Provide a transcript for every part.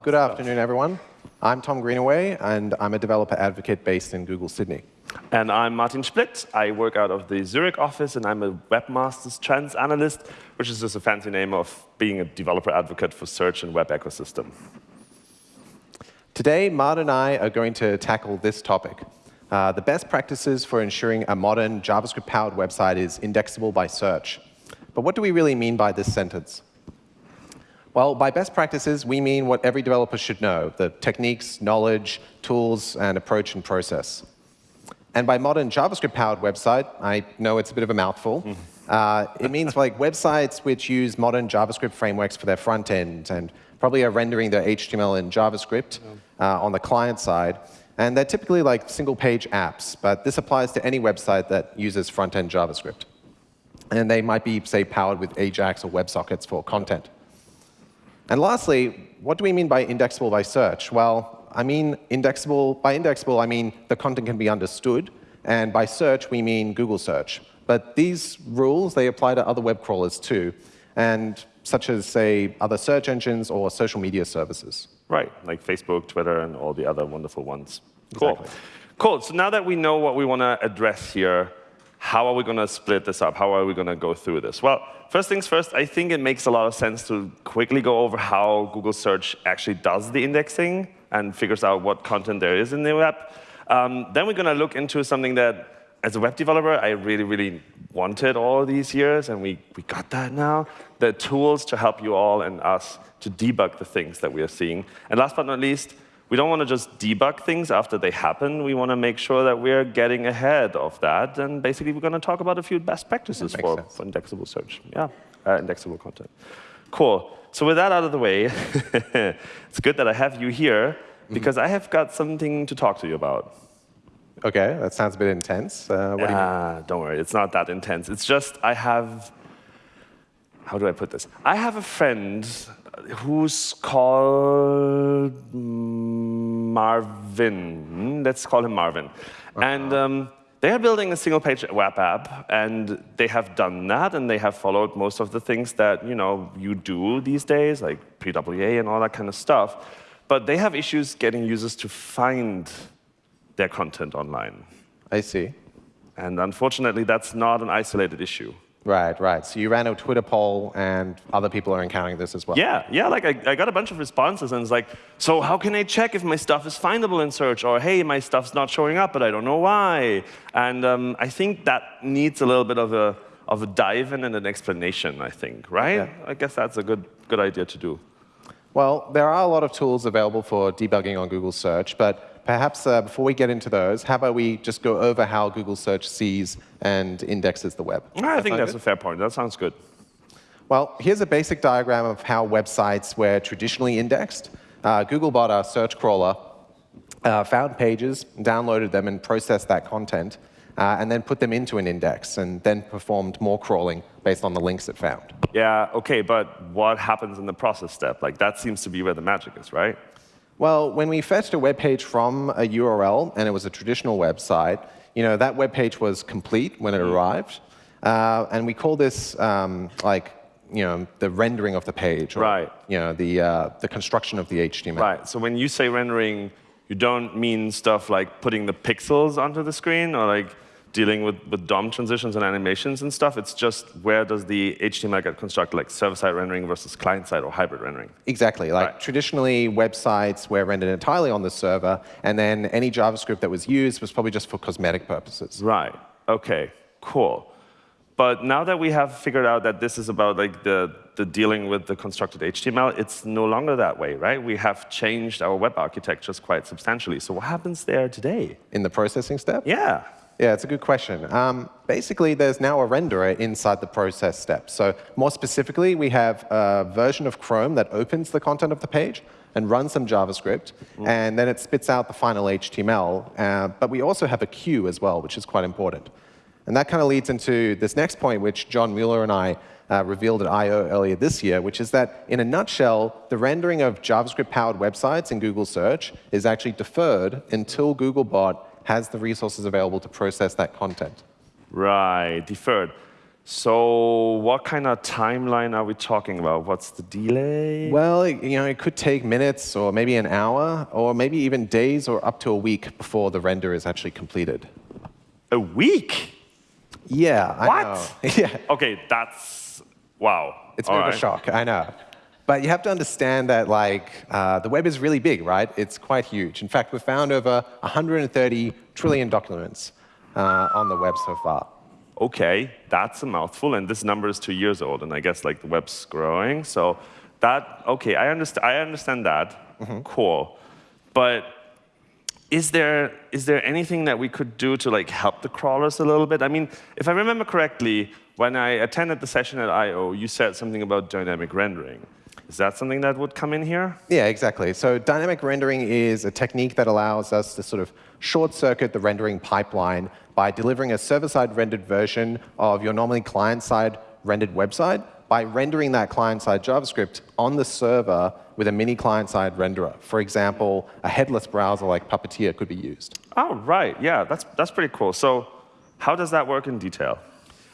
Good afternoon, everyone. I'm Tom Greenaway, and I'm a developer advocate based in Google Sydney. And I'm Martin Splitt. I work out of the Zurich office, and I'm a webmasters trends analyst, which is just a fancy name of being a developer advocate for search and web ecosystem. Today, Mart and I are going to tackle this topic. Uh, the best practices for ensuring a modern JavaScript-powered website is indexable by search. But what do we really mean by this sentence? Well, by best practices, we mean what every developer should know, the techniques, knowledge, tools, and approach and process. And by modern JavaScript-powered website, I know it's a bit of a mouthful. Mm. Uh, it means like websites which use modern JavaScript frameworks for their front end and probably are rendering their HTML in JavaScript uh, on the client side. And they're typically like single-page apps, but this applies to any website that uses front-end JavaScript. And they might be, say, powered with AJAX or WebSockets for content. And lastly, what do we mean by indexable by search? Well, I mean indexable. By indexable, I mean the content can be understood. And by search, we mean Google search. But these rules, they apply to other web crawlers too, and such as, say, other search engines or social media services. Right, like Facebook, Twitter, and all the other wonderful ones. Cool. Exactly. Cool. So now that we know what we want to address here, how are we going to split this up? How are we going to go through this? Well, first things first, I think it makes a lot of sense to quickly go over how Google Search actually does the indexing and figures out what content there is in the web. Um, then we're going to look into something that, as a web developer, I really, really wanted all these years, and we, we got that now, the tools to help you all and us to debug the things that we are seeing. And last but not least, we don't want to just debug things after they happen. We want to make sure that we're getting ahead of that. And basically, we're going to talk about a few best practices for, for, indexable search. Yeah, uh, indexable content. Cool. So with that out of the way, it's good that I have you here, mm-hmm. because mm -hmm. I have got something to talk to you about. OK, that sounds a bit intense. Uh, what do you mean? don't worry, it's not that intense. It's just I have, how do I put this? I have a friend who's called Marvin. Let's call him Marvin. Uh -huh. And um, they are building a single-page web app, and they have done that, and they have followed most of the things that you know you do these days, like PWA and all that kind of stuff. But they have issues getting users to find their content online. I see. And unfortunately, that's not an isolated issue. Right, right. So you ran a Twitter poll, and other people are encountering this as well. Yeah, yeah. Like I, I got a bunch of responses, and it's like, so how can I check if my stuff is findable in search, or hey, my stuff's not showing up, but I don't know why. And um, I think that needs a little bit of a of a dive in and an explanation. I think, right? Yeah. I guess that's a good good idea to do. Well, there are a lot of tools available for debugging on Google Search, but perhaps uh, before we get into those, how about we just go over how Google Search sees and indexes the web? I think that's good? a fair point. That sounds good. Well, here's a basic diagram of how websites were traditionally indexed. Uh, Googlebot, our search crawler, uh, found pages, downloaded them, and processed that content, uh, and then put them into an index, and then performed more crawling based on the links it found. Yeah, OK, but what happens in the process step? Like, that seems to be where the magic is, right? Well, when we fetched a web page from a URL, and it was a traditional website, you know, that web page was complete when it mm-hmm. arrived. Uh, and we call this um, like you know, the rendering of the page, or right. you know, the, uh, the construction of the HTML. Right. So when you say rendering, you don't mean stuff like putting the pixels onto the screen or like dealing with, with DOM transitions and animations and stuff. It's just where does the HTML get constructed, like server-side rendering versus client-side or hybrid rendering. Exactly. Like right. traditionally, websites were rendered entirely on the server, and then any JavaScript that was used was probably just for cosmetic purposes. Right. OK, cool. But now that we have figured out that this is about like the, the dealing with the constructed HTML, it's no longer that way, right? We have changed our web architectures quite substantially. So what happens there today? In the processing step? Yeah. Yeah, it's a good question. Um, basically, there's now a renderer inside the process step. So more specifically, we have a version of Chrome that opens the content of the page and runs some JavaScript, mm. and then it spits out the final HTML. Uh, but we also have a queue as well, which is quite important. And that kind of leads into this next point, which John Mueller and I uh, revealed at I.O. earlier this year, which is that, in a nutshell, the rendering of JavaScript-powered websites in Google Search is actually deferred until Googlebot has the resources available to process that content. Right, deferred. So what kind of timeline are we talking about? What's the delay? Well, you know, it could take minutes or maybe an hour or maybe even days or up to a week before the render is actually completed. A week? Yeah, I What? know. yeah, Okay, that's wow. it's a bit of a shock, I know. But you have to understand that like uh, the web is really big, right? It's quite huge. In fact, we've found over 130 trillion documents uh, on the web so far. Okay, that's a mouthful, and this number is two years old, and I guess like the web's growing. So that okay, I understand. I understand that. Cool, but is there is there anything that we could do to like help the crawlers a little bit? I mean, if I remember correctly, when I attended the session at I/O, you said something about dynamic rendering. Is that something that would come in here? Yeah, exactly. So dynamic rendering is a technique that allows us to sort of short circuit the rendering pipeline by delivering a server-side rendered version of your normally client-side rendered website by rendering that client-side JavaScript on the server with a mini client-side renderer. For example, a headless browser like Puppeteer could be used. Oh, right. Yeah, that's that's pretty cool. So, how does that work in detail?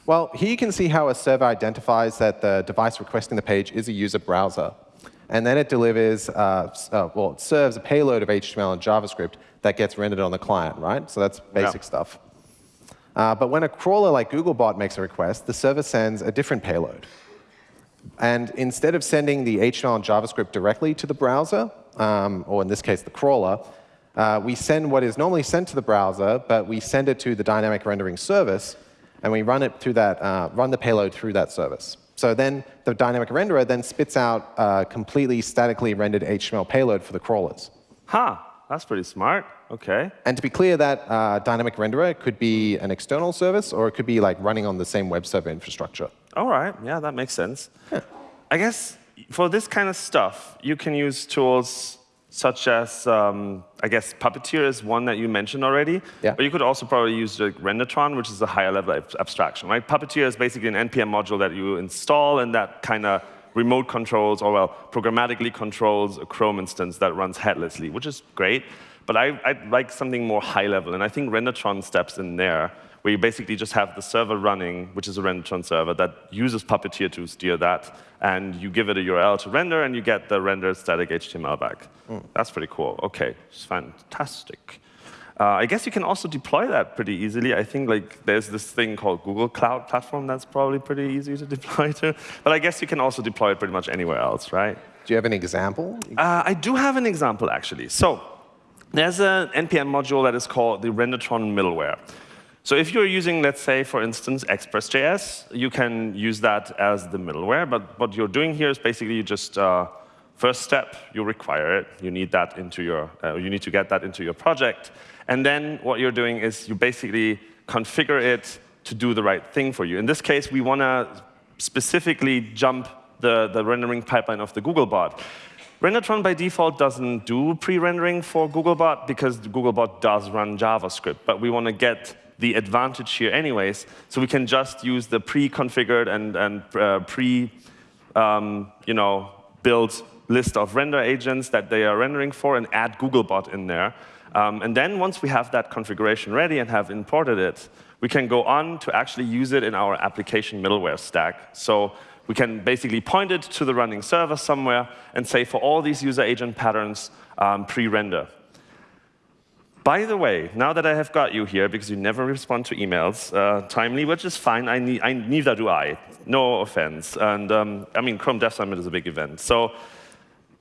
Well, here you can see how a server identifies that the device requesting the page is a user browser. And then it delivers, uh, uh, well, it serves a payload of HTML and JavaScript that gets rendered on the client, right? So that's basic Yeah. stuff. Uh, but when a crawler like Googlebot makes a request, the server sends a different payload. And instead of sending the HTML and JavaScript directly to the browser, um, or in this case, the crawler, uh, we send what is normally sent to the browser, but we send it to the dynamic rendering service, and we run it through that, uh, run the payload through that service. So then the dynamic renderer then spits out a completely statically rendered HTML payload for the crawlers. Huh, that's pretty smart. Okay. And to be clear, that uh, dynamic renderer could be an external service, or it could be like running on the same web server infrastructure. All right, yeah, that makes sense. Yeah. I guess for this kind of stuff, you can use tools such as, um, I guess Puppeteer is one that you mentioned already. Yeah. But you could also probably use like Rendertron, which is a higher level ab- abstraction, right? Puppeteer is basically an NPM module that you install and that kind of remote controls, or well, programmatically controls a Chrome instance that runs headlessly, which is great. But I, I'd like something more high level, and I think Rendertron steps in there, where you basically just have the server running, which is a Rendertron server that uses Puppeteer to steer that, and you give it a URL to render, and you get the rendered static HTML back. That's pretty cool. OK, it's fantastic. Uh, I guess you can also deploy that pretty easily. I think like there's this thing called Google Cloud Platform that's probably pretty easy to deploy to. But I guess you can also deploy it pretty much anywhere else, right? Do you have an example? Uh, I do have an example, actually. So there's an NPM module that is called the Rendertron middleware. So if you're using, let's say, for instance, Express.js, you can use that as the middleware. But what you're doing here is basically you just, uh, first step, you require it. You need that into your, uh, you need to get that into your project. And then what you're doing is you basically configure it to do the right thing for you. In this case, we want to specifically jump the, the rendering pipeline of the Googlebot. Rendertron by default doesn't do pre-rendering for Googlebot because Googlebot does run JavaScript, but we want to get the advantage here anyways, so we can just use the pre-configured and, and uh, pre, um, you know, built list of render agents that they are rendering for and add Googlebot in there. Um, and then once we have that configuration ready and have imported it, we can go on to actually use it in our application middleware stack. So we can basically point it to the running server somewhere and say for all these user agent patterns, um, pre-render. By the way, now that I have got you here, because you never respond to emails uh, timely, which is fine, I, need, I neither do I. No offense. And um, I mean, Chrome Dev Summit is a big event. So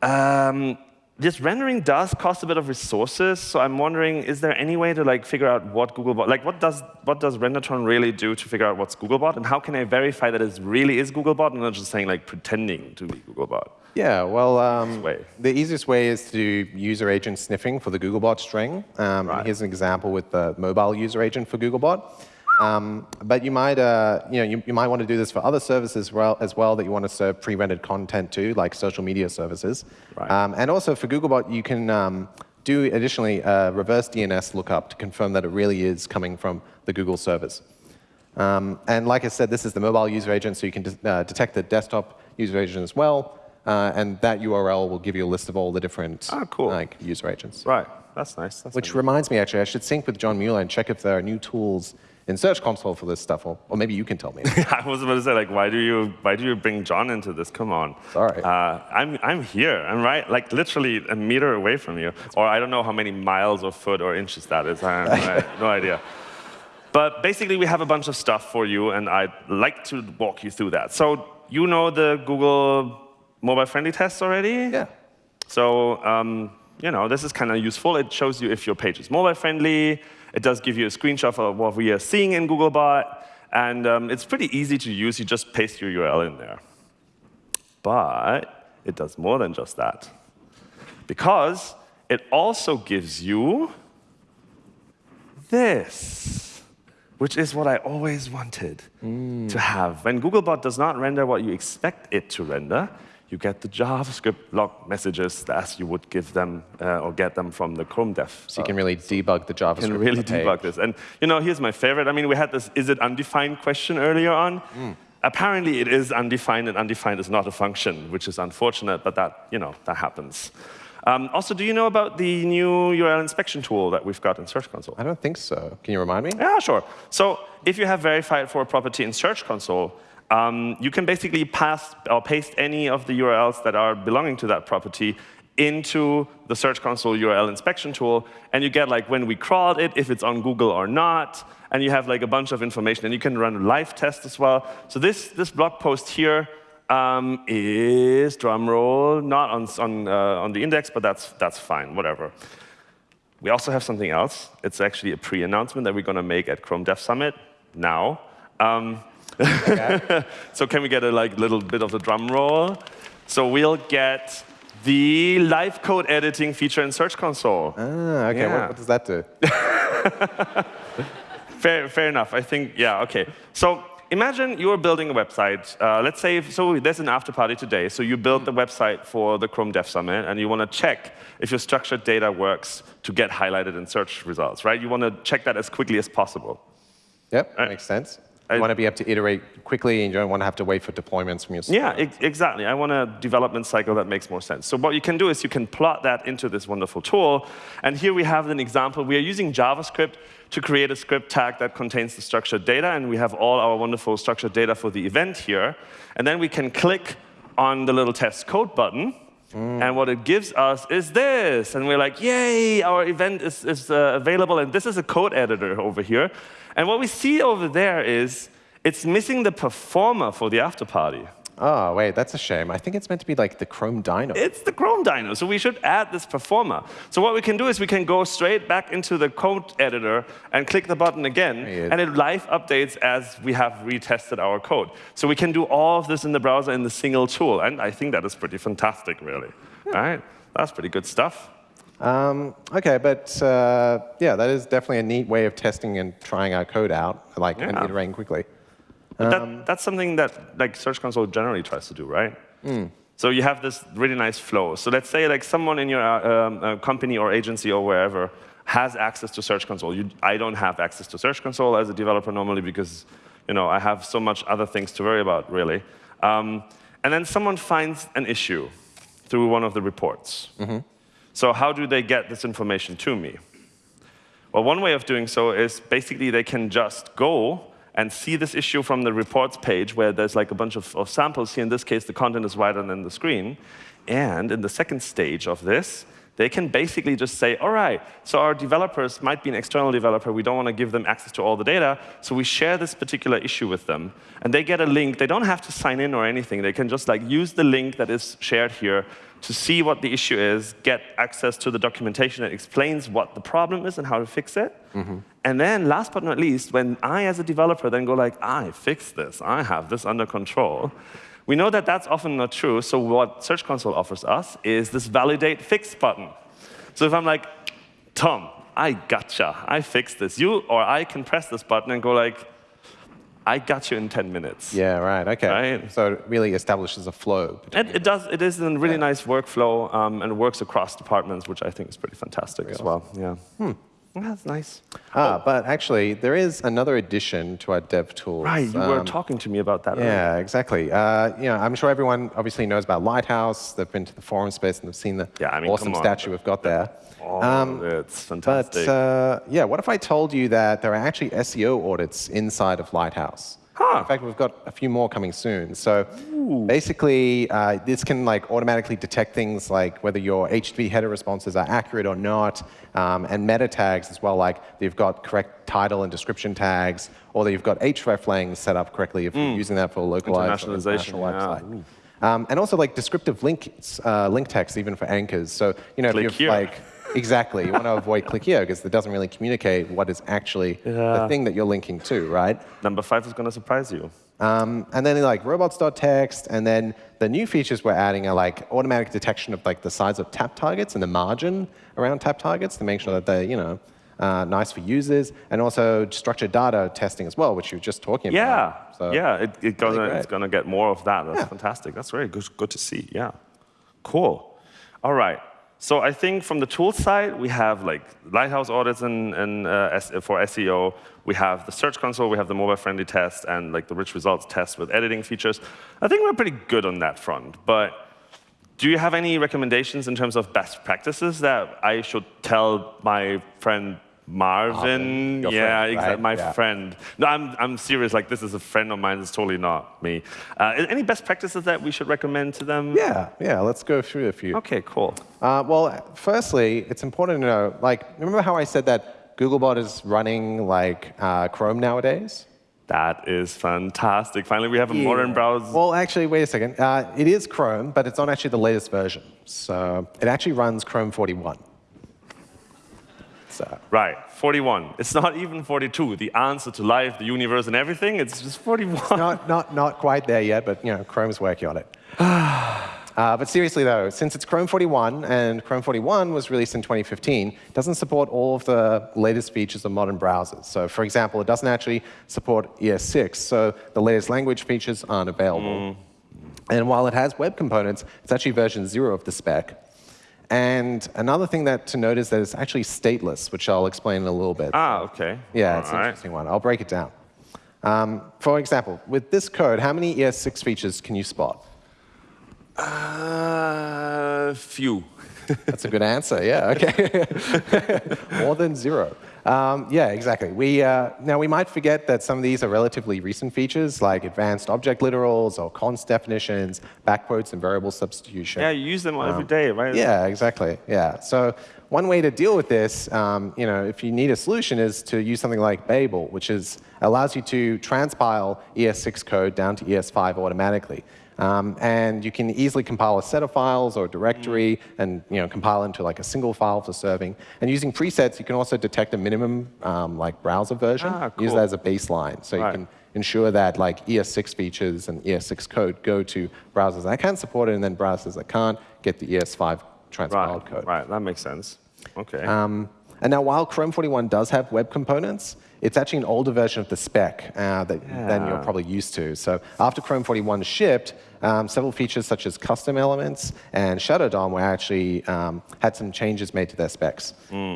um, this rendering does cost a bit of resources. So I'm wondering, is there any way to like figure out what Googlebot, like what does what does Rendertron really do to figure out what's Googlebot, and how can I verify that it really is Googlebot and not just saying like pretending to be Googlebot? Yeah, well, um, the easiest way is to do user agent sniffing for the Googlebot string. Um, Right. Here's an example with the mobile user agent for Googlebot. Um, but you might, uh, you know, you, you might want to do this for other services well, as well that you want to serve pre-rendered content to, like social media services. Right. Um, and also for Googlebot, you can um, do additionally a reverse DNS lookup to confirm that it really is coming from the Google servers. Um, and like I said, this is the mobile user agent, so you can de- uh, detect the desktop user agent as well. Uh, and that URL will give you a list of all the different Ah, cool. like, user agents. Right. That's nice. That's Which nice. reminds me, actually, I should sync with John Mueller and check if there are new tools in Search Console for this stuff, or, or maybe you can tell me. I was about to say, like, why do you why do you bring John into this? Come on. Sorry. Uh, I'm I'm here. I'm right, like literally a meter away from you, or I don't know how many miles or foot or inches that is. I have no idea. But basically, we have a bunch of stuff for you, and I'd like to walk you through that. So you know the Google mobile-friendly tests already? Yeah. So um, you know, this is kind of useful. It shows you if your page is mobile-friendly. It does give you a screenshot of what we are seeing in Googlebot. And um, it's pretty easy to use. You just paste your URL in there. But it does more than just that. Because it also gives you this, which is what I always wanted mm. to have. When Googlebot does not render what you expect it to render, you get the JavaScript log messages as you would give them uh, or get them from the Chrome dev. So you can really debug the JavaScript. You Can really debug this. And you know, here's my favorite. I mean, we had this is it undefined question earlier on. Mm. Apparently, it is undefined, and undefined is not a function, which is unfortunate, but that you know that happens. Um, also, do you know about the new URL inspection tool that we've got in Search Console? I don't think so. Can you remind me? Yeah, sure. So if you have verified for a property in Search Console, um, you can basically pass or paste any of the URLs that are belonging to that property into the Search Console URL inspection tool, and you get like when we crawled it, if it's on Google or not, and you have like a bunch of information, and you can run a live test as well. So this, this blog post here um, is, drumroll, not on, on, uh, on the index, but that's, that's fine, whatever. We also have something else. It's actually a pre-announcement that we're going to make at Chrome Dev Summit now. Um, Okay. so can we get a like little bit of the drum roll? So we'll get the live code editing feature in Search Console. Ah, okay. Yeah. What, what, does that do? fair, fair enough. I think, yeah, okay. So imagine you're building a website. Uh, let's say, so there's an after party today. So you build the website for the Chrome Dev Summit, and you want to check if your structured data works to get highlighted in search results, right? You want to check that as quickly as possible. Yep, right? makes sense. You want to be able to iterate quickly, and you don't want to have to wait for deployments from your Yeah, exactly. I want a development cycle that makes more sense. So what you can do is you can plot that into this wonderful tool. And here we have an example. We are using JavaScript to create a script tag that contains the structured data, and we have all our wonderful structured data for the event here. And then we can click on the little test code button, Mm. And what it gives us is this. And we're like, yay, our event is, is uh, available. And this is a code editor over here. And what we see over there is it's missing the performer for the after party. Oh, wait, that's a shame. I think it's meant to be like the Chrome Dino. It's the Chrome Dino, so we should add this performer. So what we can do is we can go straight back into the code editor and click the button again, and it live updates as we have retested our code. So we can do all of this in the browser in the single tool, and I think that is pretty fantastic, really. Yeah. All right, that's pretty good stuff. Um, OK, but uh, yeah, that is definitely a neat way of testing and trying our code out, like, yeah. and iterating quickly. Um, that, that's something that like Search Console generally tries to do, right? Mm. So you have this really nice flow. So let's say like someone in your uh, um, uh, company or agency or wherever has access to Search Console. You, I don't have access to Search Console as a developer normally because you know, I have so much other things to worry about, really. Um, and then someone finds an issue through one of the reports. Mm -hmm. So how do they get this information to me? Well, one way of doing so is basically they can just go and see this issue from the reports page where there's like a bunch of, of samples. Here in this case, the content is wider than the screen. And in the second stage of this, they can basically just say, all right, so our developers might be an external developer. We don't want to give them access to all the data. So we share this particular issue with them. And they get a link. They don't have to sign in or anything. They can just like use the link that is shared here to see what the issue is, get access to the documentation that explains what the problem is and how to fix it. Mm -hmm. And then, last but not least, when I, as a developer, then go like, I fixed this, I have this under control, we know that that's often not true. So what Search Console offers us is this validate fix button. So if I'm like, Tom, I gotcha, I fixed this, you or I can press this button and go like, I got you in 10 minutes. Yeah, right, OK. Right? So it really establishes a flow. It, it, does. It is a really yeah. nice workflow, um, and it works across departments, which I think is pretty fantastic as awesome. well. Yeah. Hmm. That's nice. Ah, but actually, there is another addition to our dev tools. Right, you were Um, talking to me about that. earlier. Yeah, exactly. Uh, you know, I'm sure everyone obviously knows about Lighthouse. They've been to the forum space and they've seen the Yeah, I mean, awesome on. statue we've got there. Oh, Um, it's But fantastic. uh, yeah, what if I told you that there are actually SEO audits inside of Lighthouse? Huh. In fact, we've got a few more coming soon. So basically, uh, this can like automatically detect things like whether your HTTP header responses are accurate or not, um, and meta tags as well, like you've got correct title and description tags, or that you've got hreflang set up correctly if you're using that for a localized international yeah. website. Um, and also like descriptive links, uh, link text even for anchors. So you know Click if you've like exactly you want to avoid click here because it doesn't really communicate what is actually the thing that you're linking to, right? Number five is going to surprise you. Um, and then like robots.txt, and then the new features we're adding are like automatic detection of like the size of tap targets and the margin around tap targets to make sure that they're you know uh, nice for users, and also structured data testing as well, which you were just talking Yeah, about. So, yeah, it, it gonna, really it's going to get more of that. That's Yeah. fantastic. That's very good, good to see. Yeah, cool. All right. So I think from the tool side, we have like Lighthouse audits and, uh, for SEO. We have the Search Console. We have the mobile-friendly test and like the rich results test with editing features. I think we're pretty good on that front. But do you have any recommendations in terms of best practices that I should tell my friend Marvin? Marvin, yeah, friend, exactly. right? My Yeah. friend. No, I'm, I'm serious. Like, this is a friend of mine. It's totally not me. Uh, any best practices that we should recommend to them? Yeah, yeah. Let's go through a few. Okay, cool. Uh, well, firstly, it's important to know, like, remember how I said that Googlebot is running like uh, Chrome nowadays? That is fantastic. Finally, we have a modern browser. Well, actually, wait a second. Uh, it is Chrome, but it's not actually the latest version. So it actually runs Chrome 41. So Right, 41. It's not even 42. The answer to life, the universe, and everything, it's just 41. not, not, not quite there yet, but you know, Chrome's working on it. Uh, but seriously though, since it's Chrome 41 and Chrome 41 was released in 2015, it doesn't support all of the latest features of modern browsers. So for example, it doesn't actually support ES6, so the latest language features aren't available. And while it has web components, it's actually version zero of the spec. And another thing that to note is that it's actually stateless, which I'll explain in a little bit. ah, okay. Yeah, All it's an right. interesting one. I'll break it down. Um, for example, with this code, how many ES6 features can you spot? Uh, few. That's a good answer. Yeah. Okay. More than zero. Um, yeah, exactly. We uh, now we might forget that some of these are relatively recent features, like advanced object literals or const definitions, backquotes, and variable substitution. Yeah, you use them every day, right? Um, Yeah, exactly. Yeah. So one way to deal with this, um, you know, if you need a solution, is to use something like Babel, which is allows you to transpile ES6 code down to ES5 automatically. Um, and you can easily compile a set of files or a directory and you know, compile into like a single file for serving. And using presets, you can also detect a minimum um, like browser version. Ah, Use cool. that as a baseline. So Right. you can ensure that like ES6 features and ES6 code go to browsers that can support it, and then browsers that can't get the ES5 transpiled Right, code. right. That makes sense. Okay. Um, and now, while Chrome 41 does have web components, it's actually an older version of the spec uh, that, than you're probably used to. So after Chrome 41 shipped, um, several features such as custom elements and Shadow DOM were actually um, had some changes made to their specs.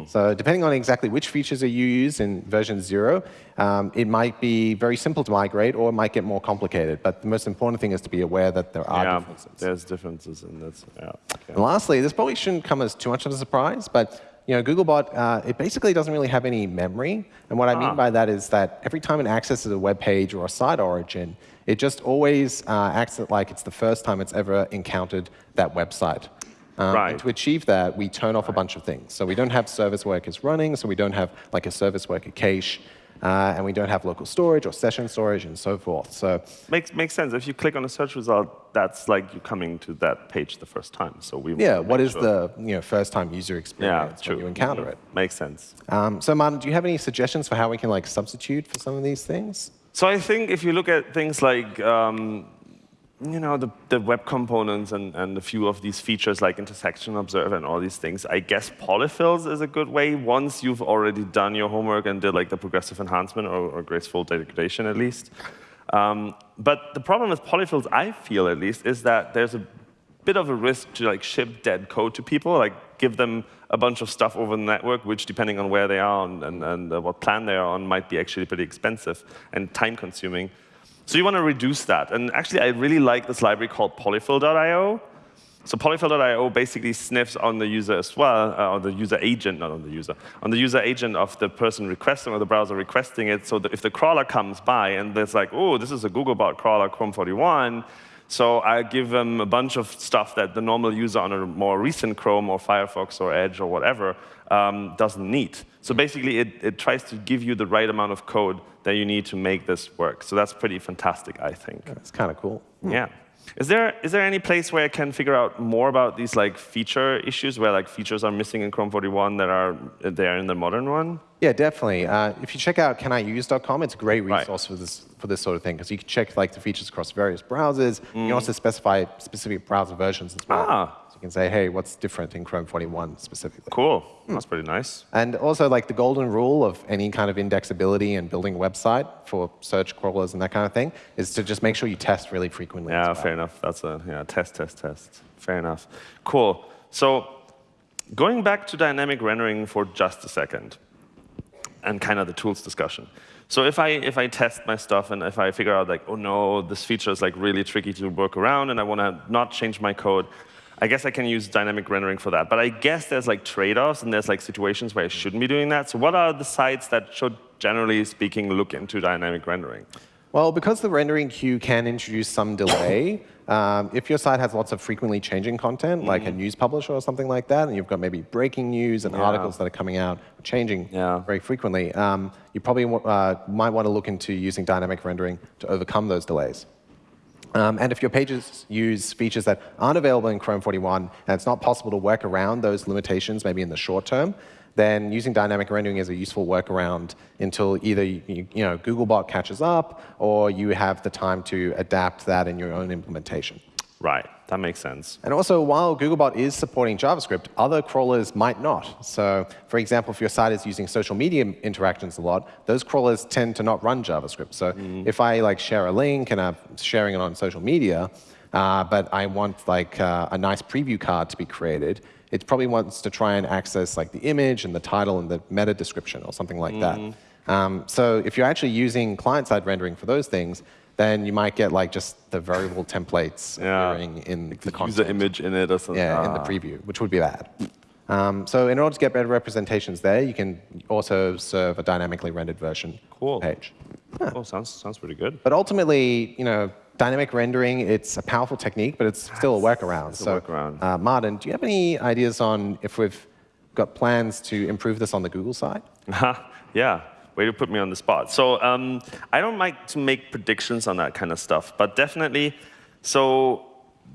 So depending on exactly which features are you use in version zero, um, it might be very simple to migrate or it might get more complicated. But the most important thing is to be aware that there are yeah, differences. there's differences in this. Yeah. Okay. And lastly, this probably shouldn't come as too much of a surprise, but you know, Googlebot, uh, it basically doesn't really have any memory. And what I Ah. mean by that is that every time it accesses a web page or a site origin, it just always uh, acts like it's the first time it's ever encountered that website. Um, Right. And to achieve that, we turn off a bunch of things. So we don't have service workers running, so we don't have like a service worker cache, uh, and we don't have local storage or session storage and so forth. So Makes, makes sense. If you click on a search result, that's like you coming to that page the first time. So we yeah, what is sure- the you know, first time user yeah, experience true. when you encounter Mhm. it? Makes sense. Um, so, Martin, do you have any suggestions for how we can like substitute for some of these things? So I think if you look at things like um, you know the, the web components and, and a few of these features like intersection observer and all these things, I guess polyfills is a good way once you've already done your homework and did like the progressive enhancement or, or graceful degradation at least. Um, but the problem with polyfills, I feel at least, is that there's a bit of a risk to like ship dead code to people, like give them a bunch of stuff over the network, which depending on where they are and, and, and uh, what plan they are on might be actually pretty expensive and time consuming. So you want to reduce that. And actually, I really like this library called polyfill.io. So polyfill.io basically sniffs on the user as well, uh, on the user agent, not on the user, on the user agent of the person requesting or the browser requesting it. So that if the crawler comes by and it's like, oh, this is a Googlebot crawler, Chrome 41, so I give them a bunch of stuff that the normal user on a more recent Chrome or Firefox or Edge or whatever um, doesn't need. So basically, it, it tries to give you the right amount of code that you need to make this work. So that's pretty fantastic, I think. That's kind of cool. Hmm. Yeah. Is there, is there any place where I can figure out more about these like feature issues, where like features are missing in Chrome 41 that are there in the modern one? Yeah, definitely. Uh, if you check out caniuse.com, it's a great resource right. for this for this sort of thing because you can check like the features across various browsers. Mm. You can also specify specific browser versions as well. Ah. So you can say, hey, what's different in Chrome 41 specifically? Cool. Mm. That's pretty nice. And also like the golden rule of any kind of indexability and building a website for search crawlers and that kind of thing is to just make sure you test really frequently. Yeah, well. fair enough. That's a yeah, test, test, test. Fair enough. Cool. So going back to dynamic rendering for just a second and kind of the tools discussion. So if I, if I test my stuff and if I figure out like, oh no, this feature is like really tricky to work around and I want to not change my code, I guess I can use dynamic rendering for that. But I guess there's like trade-offs and there's like situations where I shouldn't be doing that. So what are the sites that should, generally speaking, look into dynamic rendering? Well, because the rendering queue can introduce some delay, um, if your site has lots of frequently changing content, mm. like a news publisher or something like that, and you've got maybe breaking news and yeah. articles that are coming out, changing yeah. very frequently, um, you probably uh, might want to look into using dynamic rendering to overcome those delays. Um, and if your pages use features that aren't available in Chrome 41, and it's not possible to work around those limitations maybe in the short term, then using dynamic rendering is a useful workaround until either you, you know, Googlebot catches up or you have the time to adapt that in your own implementation. Right, that makes sense. And also, while Googlebot is supporting JavaScript, other crawlers might not. So for example, if your site is using social media interactions a lot, those crawlers tend to not run JavaScript. So mm. if I like share a link and I'm sharing it on social media, uh, but I want like uh, a nice preview card to be created, it probably wants to try and access like the image and the title and the meta description or something like mm. that. Um, so if you're actually using client-side rendering for those things, then you might get like just the variable templates yeah. appearing in like the, the content. user image in it or something. Yeah, ah. in the ah. preview, which would be bad. Um, so in order to get better representations there, you can also serve a dynamically rendered version cool. page. Yeah. Cool, sounds, sounds pretty good. But ultimately, you know, dynamic rendering, it's a powerful technique, but it's still a workaround. It's so, a workaround. Uh, Martin, do you have any ideas on if we've got plans to improve this on the Google side? yeah, way to put me on the spot. So um, I don't like to make predictions on that kind of stuff, but definitely, so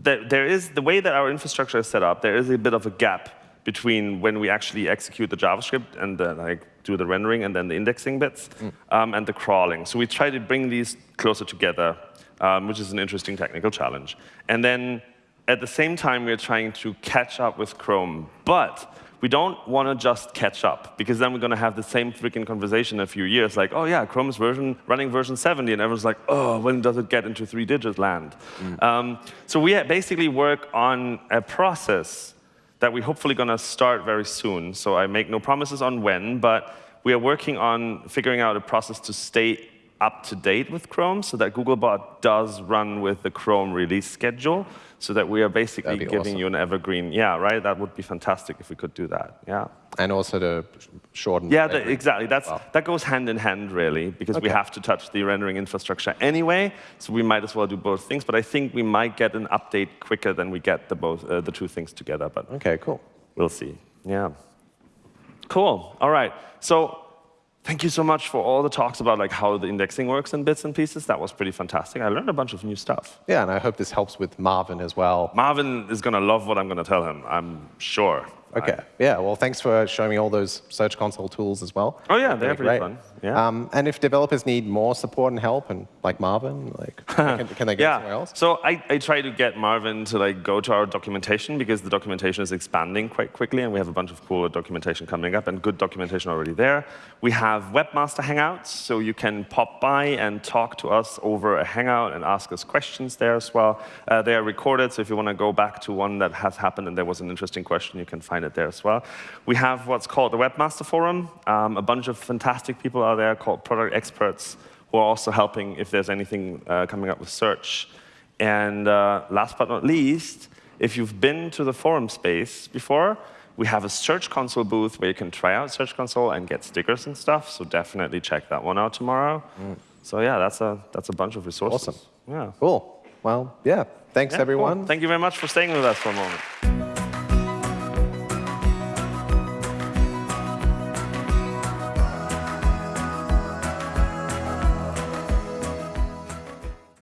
there, there is, the way that our infrastructure is set up, there is a bit of a gap between when we actually execute the JavaScript and the, like do the rendering and then the indexing bits mm. um, and the crawling. So we try to bring these closer together um, which is an interesting technical challenge. And then at the same time, we're trying to catch up with Chrome. But we don't want to just catch up, because then we're going to have the same freaking conversation in a few years, like, oh yeah, Chrome's version running version 70, and everyone's like, oh, when does it get into three-digit land? Mm. Um, so we basically work on a process that we're hopefully going to start very soon. So I make no promises on when, but we are working on figuring out a process to stay up to date with Chrome so that Googlebot does run with the Chrome release schedule so that we are basically giving awesome. you an evergreen. Yeah, right? That would be fantastic if we could do that. Yeah. And also to shorten. Yeah, the, exactly. That's. That goes hand in hand, really, because okay. we have to touch the rendering infrastructure anyway, so we might as well do both things. But I think we might get an update quicker than we get the, both, uh, the two things together. But OK, cool. We'll see. Yeah. Cool. All right. So Thank you so much for all the talks about like how the indexing works in bits and pieces. That was pretty fantastic. I learned a bunch of new stuff. Yeah, and I hope this helps with Marvin as well. Marvin is going to love what I'm going to tell him, I'm sure. Okay. Yeah. Well, thanks for showing me all those Search Console tools as well. Oh yeah, they're pretty great. fun. Yeah. Um, and if developers need more support and help, and like Marvin, like can, can they go yeah. somewhere else? So I, I try to get Marvin to like go to our documentation because the documentation is expanding quite quickly, and we have a bunch of cool documentation coming up and good documentation already there. We have webmaster hangouts, so you can pop by and talk to us over a hangout and ask us questions there as well. Uh, they are recorded, so if you want to go back to one that has happened and there was an interesting question, you can find it there as well. We have what's called the Webmaster Forum. Um, a bunch of fantastic people are there called product experts who are also helping if there's anything uh, coming up with search. And uh, last but not least, if you've been to the forum space before, we have a Search Console booth where you can try out Search Console and get stickers and stuff. So definitely check that one out tomorrow. So yeah, that's a that's a bunch of resources. Awesome. Yeah. Cool. Well, yeah. Thanks, Yeah, cool. everyone. Thank you very much for staying with us for a moment.